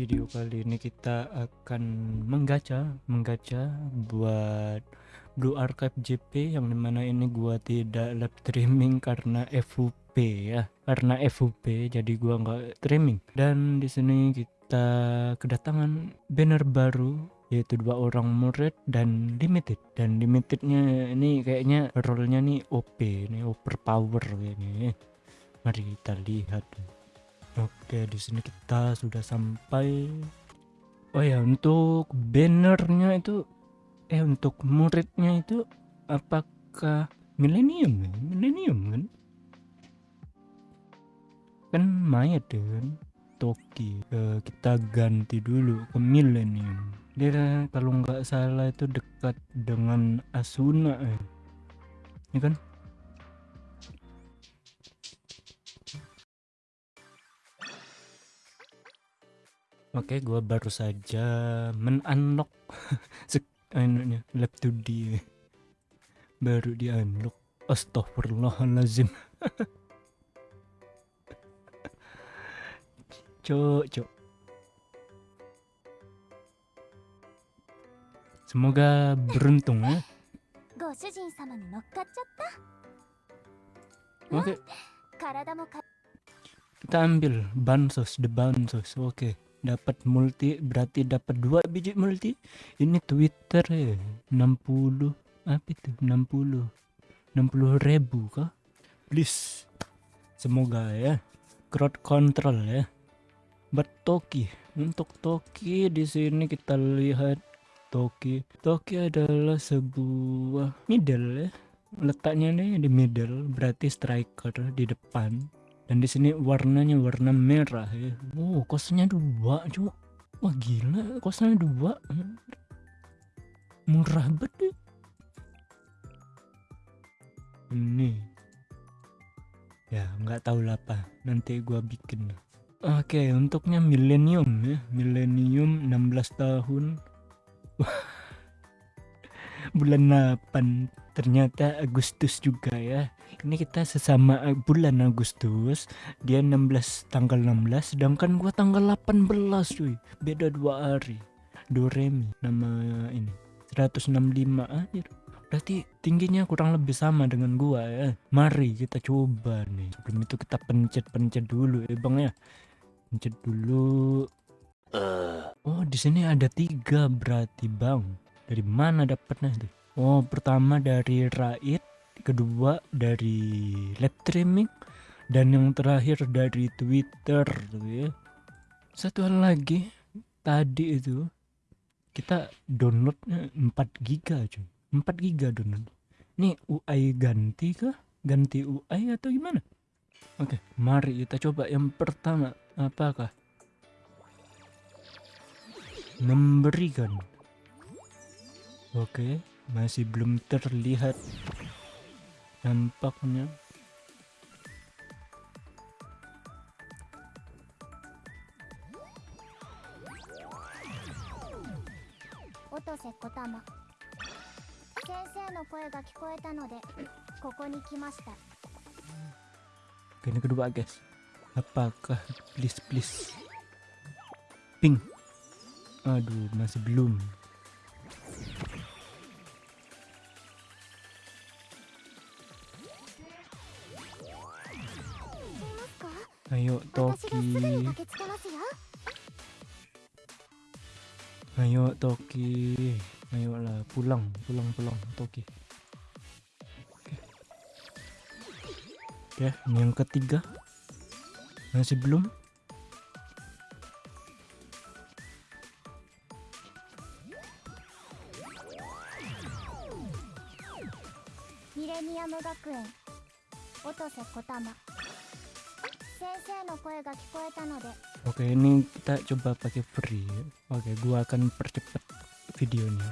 video kali ini kita akan menggacha menggacha buat Blue Archive JP yang di mana ini gua tidak live streaming karena FUP ya. Karena FUP jadi gua nggak streaming. Dan di sini kita kedatangan banner baru yaitu dua orang murid dan limited. Dan limitednya ini kayaknya role-nya nih OP nih overpower kayaknya mari kita lihat Oke, di sini kita sudah sampai. Oh ya, untuk bannernya itu, eh untuk muridnya itu, apakah milenium? Ya? Milenium kan? Kan mayat kan? Toki. Eh, kita ganti dulu ke milenium. Dia kalau nggak salah itu dekat dengan Asuna ya. Ini kan? Oke, gua baru saja men-unlock anunya lab 2D. Baru di unlock. Astagfirullahalazim. cok, cok. Semoga beruntung ya. Oke. Kita ambil bansos, the bansos. Oke. Okay dapat multi berarti dapat dua biji multi. Ini Twitter ya 60 apa itu? 60 60 ribu kah? Please semoga ya crowd control ya. Toki untuk Toki di sini kita lihat. Toki Toki adalah sebuah middle ya. Letaknya nih di middle berarti striker di depan dan di sini warnanya warna merah ya. Oh kosnya dua cuk wah gila kosnya dua. Murah banget. Ini ya nggak tahu lah apa nanti gua bikin. Oke okay, untuknya milenium ya. Milenium 16 tahun. Bulan 8 ternyata Agustus juga ya. Ini kita sesama eh, bulan Agustus. Dia 16 tanggal 16 sedangkan gua tanggal 18 cuy. Beda dua hari. Doremi nama ini 165 aja berarti tingginya kurang lebih sama dengan gua ya. Mari kita coba nih. Sebelum itu kita pencet-pencet dulu ya bang ya. Pencet dulu. Uh. oh di sini ada tiga berarti bang. Dari mana dapatnya tuh oh pertama dari Raid kedua dari live streaming dan yang terakhir dari Twitter tuh ya. Satu hal lagi tadi itu kita downloadnya 4 giga cuy. 4 giga download. Ini UI ganti kah? Ganti UI atau gimana? Oke mari kita coba yang pertama. Apakah memberikan? Oke masih belum terlihat nampaknya Otose Kotama 先生の声が聞こえたのでここに来ました Oke, ini kedua guys apakah please please ping aduh masih belum Toki. Ayolah pulang, pulang, pulang Toki. Oke. Oke, ini yang ketiga. Masih belum? Millennium Gakuen Otose Kotama Oke ini kita coba pakai free. Oke gua akan percepat videonya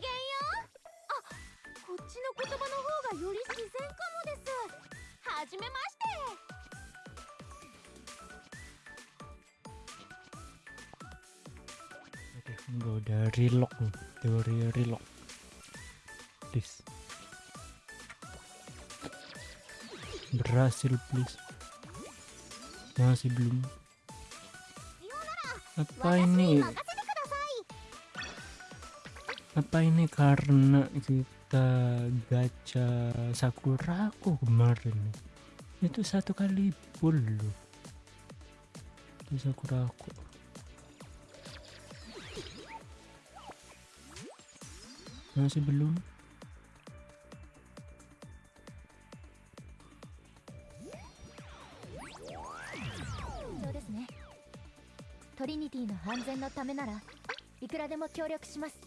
げんようあこっちの言葉の方がより自然かもですはじめまして gue udah relock nih, teori relock. Please. Berhasil please. Masih belum. Apa 私 ini? に任せてください Apa ini karena kita gacha Sakuraku kemarin? Itu satu kali full loh. Itu Sakuraku. Masih belum? そうですねトリニティの安全のためならいくらでも協力します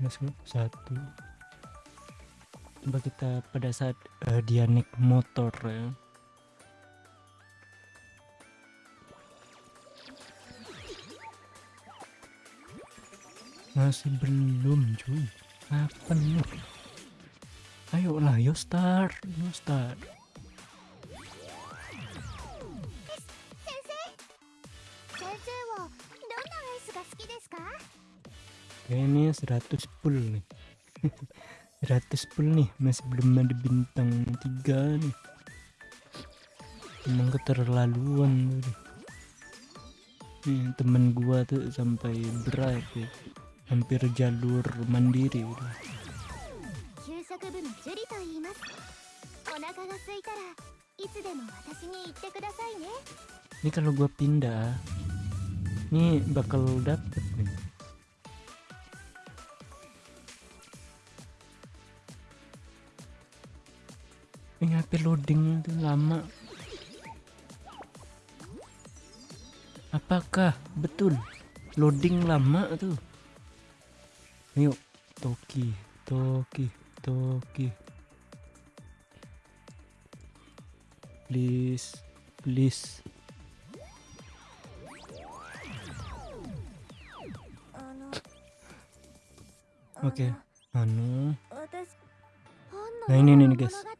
masuk satu. Coba kita pada saat eh, dia naik motor ya. Masih belum cuy. Apa nih? Ayolah, yo start, yo start ini 100 full nih. 100 full nih masih belum ada bintang 3 nih. Emang keterlaluan tuh nih temen gua tuh sampai berat ya. hampir jalur mandiri udah. Ini kalau gua pindah ini bakal dapet nih. Tapi loading itu lama. Apakah betul? Loading lama tuh. Yuk toki toki toki. Please please. Oke okay. anu nah ini nih guys.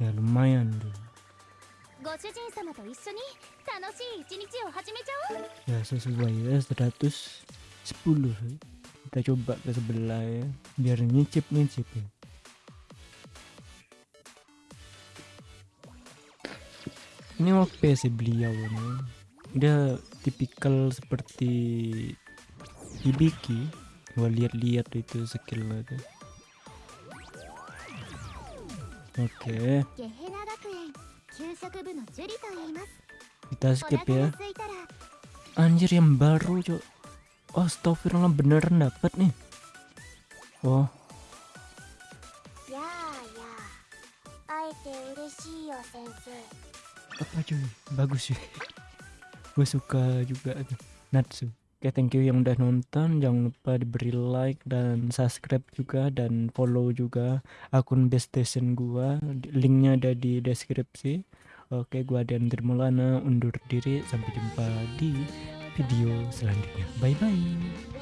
ya lumayan tuh ya sesuai ya 110 kita coba ke sebelah ya biar nyicip nyicip ya. Ini oke ya, sih beliau ini? Dia tipikal seperti Ibiki gua lihat-lihat itu skillnya tuh. Oke. Okay. Kita skip ya. Anjir yang baru cok. Oh, astagfirullah beneran dapat nih. Oh. Ya, ya. Apa cuy? Bagus sih Gue suka juga Natsu. Oke, thank you yang udah nonton. Jangan lupa diberi like dan subscribe juga dan follow juga akun Best Station gua. Linknya ada di deskripsi. Oke, gua dan Dirmulana undur diri. Sampai jumpa di video selanjutnya. Bye bye.